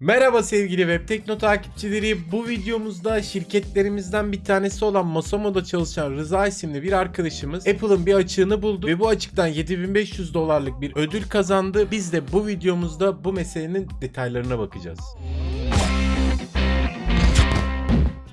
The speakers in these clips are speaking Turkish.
Merhaba sevgili Web Tekno takipçileri. Bu videomuzda şirketlerimizden bir tanesi olan Masamo'da çalışan Rıza isimli bir arkadaşımız Apple'ın bir açığını buldu ve bu açıktan 7500 dolarlık bir ödül kazandı. Biz de bu videomuzda bu meselenin detaylarına bakacağız.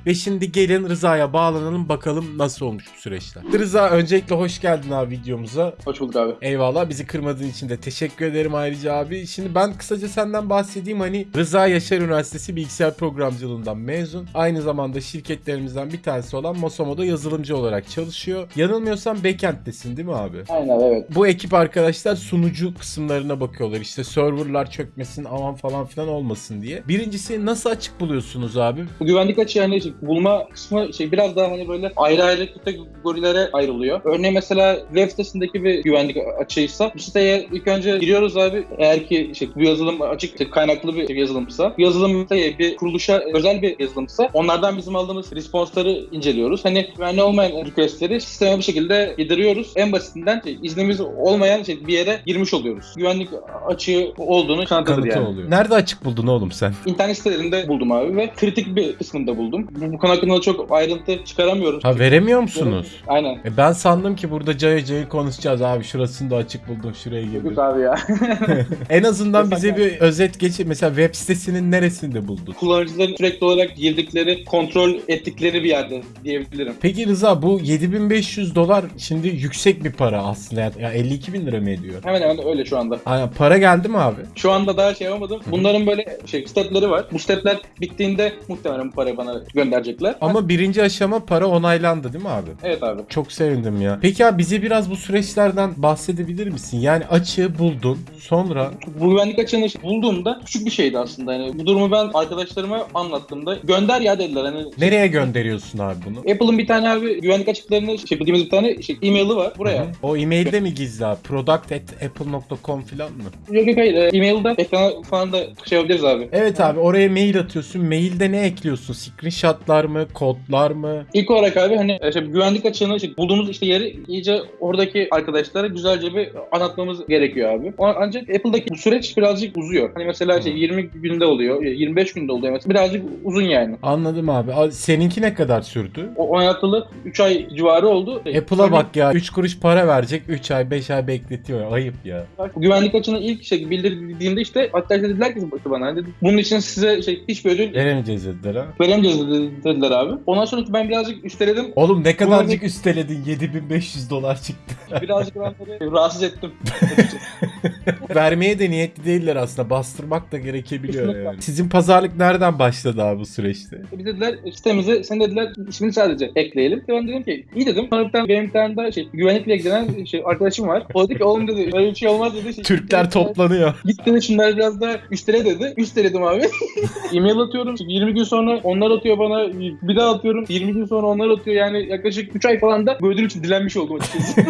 Ve şimdi gelin Rıza'ya bağlanalım bakalım nasıl olmuş bu süreçler. Rıza öncelikle hoş geldin abi videomuza. Hoş bulduk abi. Eyvallah bizi kırmadığın için de teşekkür ederim ayrıca abi. Şimdi ben kısaca senden bahsedeyim hani Rıza Yaşar Üniversitesi Bilgisayar Programcılığından mezun. Aynı zamanda şirketlerimizden bir tanesi olan Mosomo'da yazılımcı olarak çalışıyor. Yanılmıyorsam backend'desin değil mi abi? Aynen evet. Bu ekip arkadaşlar sunucu kısımlarına bakıyorlar. İşte serverlar çökmesin aman falan filan olmasın diye. Birincisi nasıl açık buluyorsunuz abi? Bu güvenlik açığı yani bulma kısmı şey biraz daha hani böyle ayrı ayrı kategorilere ayrılıyor. Örneğin mesela web sitesindeki bir güvenlik açığıysa bu siteye ilk önce giriyoruz abi. Eğer ki şey, bu yazılım açık işte kaynaklı bir yazılımsa, bu yazılım bir kuruluşa özel bir yazılımsa onlardan bizim aldığımız response'ları inceliyoruz. Hani güvenli olmayan request'leri sisteme bir şekilde yediriyoruz. En basitinden şey, iznimiz olmayan şey, bir yere girmiş oluyoruz. Güvenlik açığı olduğunu Kanıtı yani. oluyor. Nerede açık buldun oğlum sen? İnternet sitelerinde buldum abi ve kritik bir kısmında buldum. Bu, bu konu hakkında çok ayrıntı çıkaramıyorum. Ha veremiyor musunuz? Aynen. E ben sandım ki burada cayı cayı konuşacağız abi şurasını da açık buldum şuraya girdim. Yok abi ya. En azından bize bir özet geç. Mesela web sitesinin neresinde buldun? Kullanıcıların sürekli olarak girdikleri, kontrol ettikleri bir yerde diyebilirim. Peki Rıza bu 7500 dolar şimdi yüksek bir para aslında. Ya ya 52 bin lira mı ediyor? Hemen hemen öyle şu anda. Aynen, para geldi mi abi? Şu anda daha şey yapamadım. Bunların böyle şey stepleri var. Bu stepler bittiğinde muhtemelen bu parayı bana gönderecekler. Ama birinci aşama para onaylandı değil mi abi? Evet abi. Çok sevindim ya. Peki abi bize biraz bu süreçlerden bahsedebilir misin? Yani açığı buldun. Sonra Bu güvenlik açığını bulduğumda küçük bir şeydi aslında. Yani bu durumu ben arkadaşlarıma anlattığımda gönder ya dediler. Hani nereye gönderiyorsun abi bunu? Apple'ın bir tane abi güvenlik açıklarını şey bildiğimiz bir tane şey, e-maili var buraya. Hı hı. O e-mailde mi gizli abi? Product@apple.com falan mı? Yok yok hayır. E, E-mail'den ekrana falan da şey yapabiliriz abi. Evet abi oraya mail atıyorsun. Mailde ne ekliyorsun? Screenshotlar mı? Kodlar mı? İlk olarak abi hani işte güvenlik açığını işte bulduğumuz işte yeri iyice oradaki arkadaşlara güzelce bir anlatmamız gerekiyor abi. Ancak Apple'daki bu süreç birazcık uzuyor. Hani mesela şey 20 günde oluyor, 25 günde oluyor mesela. Birazcık uzun yani. Anladım abi. Seninki ne kadar sürdü? O oynatılı 3 ay civarı oldu. Apple'a bak ya 3 kuruş para verecek 3 ay 5 ay bekletiyor. Ayıp ya. Güvenlik açığını ilk şey bildirdiğimde işte arkadaşlar dediler ki bana hani bunun için size şey hiçbir ödül Veremeyeceğiz dediler ha. veremeyeceğiz dedi- dediler abi. Ondan sonra ben birazcık üsteledim. Oğlum ne kadarcık Güvenlik- üsteledin 7500 dolar çıktı. Birazcık ben rahatsız ettim. Vermeye de niyetli değiller aslında. Bastırmak da gerekebiliyor Kesinlikle. yani. Sizin pazarlık nereden başladı abi bu süreçte? Bir dediler sitemize sen dediler ismini sadece ekleyelim. Ben dedim ki iyi dedim. Sonra benim bir tane daha şey güvenlikle ilgilenen şey, arkadaşım var. O dedi ki oğlum dedi öyle bir şey olmaz dedi. Şey, Türkler toplanıyor. Git dedi şunları biraz daha üstele dedi. Üsteledim abi. E-mail atıyorum. 20 gün sonra onlar atıyor bana. Bir daha atıyorum. 20 gün sonra onlar atıyor. Yani yaklaşık 3 ay falan da bu ödül için dilenmiş oldum açıkçası.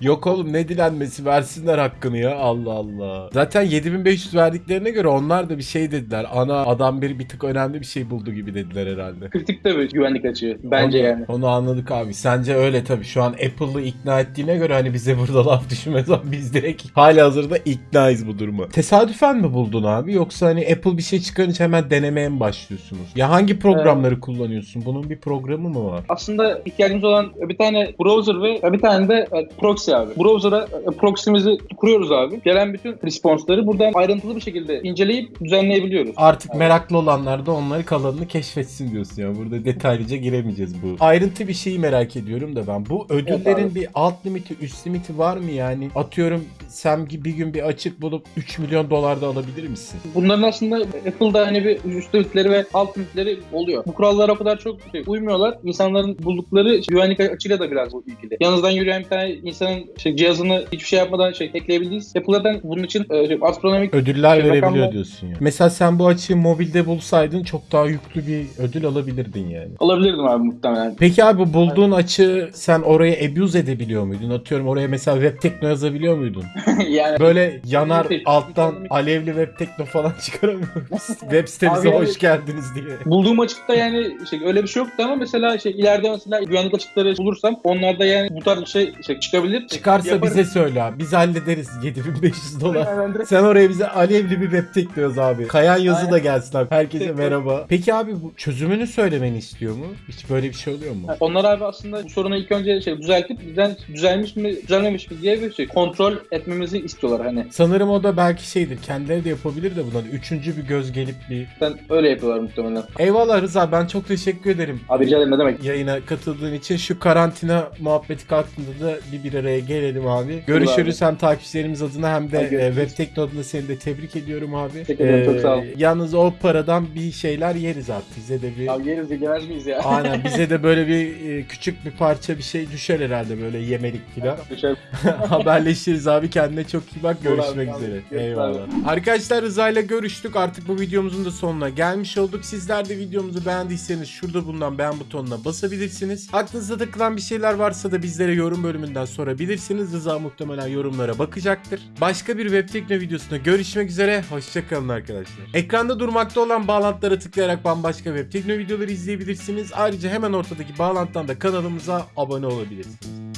Yok oğlum ne dilenmesi versinler hakkını ya Allah Allah. Zaten 7500 verdiklerine göre onlar da bir şey dediler. Ana adam bir bir tık önemli bir şey buldu gibi dediler herhalde. Kritik de bir güvenlik açığı. Bence onu, yani. Onu anladık abi. Sence öyle tabii. Şu an Apple'ı ikna ettiğine göre hani bize burada laf düşmez ama biz direkt hali hazırda iknayız bu duruma. Tesadüfen mi buldun abi? Yoksa hani Apple bir şey çıkarınca hemen denemeye mi başlıyorsunuz? Ya hangi programları kullanıyorsun? Bunun bir programı mı var? Aslında ihtiyacımız olan bir tane browser ve bir tane de e, proxy abi. Browser'a e, proxy'mizi kuruyoruz abi. Gelen bütün response'ları buradan ayrıntılı bir şekilde inceleyip düzenleyebiliyoruz. Artık Evet. meraklı olanlar da onları kalanını keşfetsin diyorsun ya. Burada detaylıca giremeyeceğiz bu. Ayrıntı bir şeyi merak ediyorum da ben. Bu ödüllerin abi. bir alt limiti, üst limiti var mı yani? Atıyorum sen bir gün bir açık bulup 3 milyon dolar da alabilir misin? Bunların aslında Apple'da hani bir üst limitleri ve alt limitleri oluyor. Bu kurallara o kadar çok şey, uymuyorlar. İnsanların buldukları güvenlik açığıyla da biraz bu ilgili. Yanınızdan yürüyen bir tane insanın şey, cihazını hiçbir şey yapmadan şey ekleyebildiğiniz Apple'dan bunun için e, şey, astronomik Ödüller Şey, verebiliyor rakamlar- diyorsun ya. Mesela sen bu açığı mobilde bulsaydın çok daha yüklü bir ödül alabilirdin yani. alabilirdim abi muhtemelen. Peki abi bu bulduğun açığı sen oraya abuse edebiliyor muydun? Atıyorum oraya mesela web tekno yazabiliyor muydun? yani Böyle yanar Evet, alttan alevli web tekno falan çıkaramıyor musun? Web sitemize Abi hoş geldiniz diye. Bulduğum açıkta yani şey, öyle bir şey yoktu ama mesela şey ileride mesela güvenlik açıkları bulursam onlarda yani bu tarz bir şey, şey çıkabilir. Çıkarsa Yaparız. bize söyle abi. Biz hallederiz 7500 dolar. Aynen. Sen oraya bize alevli bir web tekliyoruz abi. Kayan yazı Aynen. da gelsin abi. Herkese Tek- merhaba. Peki abi bu çözümünü söylemeni istiyor mu? Hiç böyle bir şey oluyor mu? Onlar abi aslında bu sorunu ilk önce şey düzeltip düzen, düzelmiş mi düzelmemiş mi diye bir şey kontrol etmemizi istiyorlar hani. Sanırım o da belki şeydir. Kendileri de yapabilir de bundan. Üçüncü bir göz gelip bir... Ben öyle yapıyorlar muhtemelen. Eyvallah Rıza ben çok teşekkür ederim. Abi rica ederim ne demek. Yayına katıldığın için şu karantina muhabbeti kalktığında da bir bir araya gelelim abi. Görüşürüz hem takipçilerimiz adına hem de e. Web Tekno adına seni de tebrik ediyorum abi. Teşekkür ederim, çok sağ ol. Yalnız o paradan bir şeyler yeriz abi. Bize de bir... Abi yeriz yemez miyiz ya? Aynen bize de böyle bir e, küçük bir parça bir şey düşer herhalde böyle yemelik filan. Düşer. Haberleşiriz abi kendine çok iyi bak görüşmek abi, üzere. görüşürüz Eyvallah. Arkadaşlar Rıza ile görüştük artık bu videomuzun da sonuna gelmiş olduk. Sizler de videomuzu beğendiyseniz şurada bulunan beğen butonuna basabilirsiniz. Aklınızda takılan bir şeyler varsa da bizlere yorum bölümünden sorabilirsiniz. Rıza muhtemelen yorumlara bakacaktır. Başka bir web tekno videosunda görüşmek üzere. Hoşçakalın arkadaşlar. Ekranda durmakta olan bağlantılara tıklayarak bambaşka web tekno videoları izleyebilirsiniz. Ayrıca hemen ortadaki bağlantıdan da kanalımıza abone olabilirsiniz.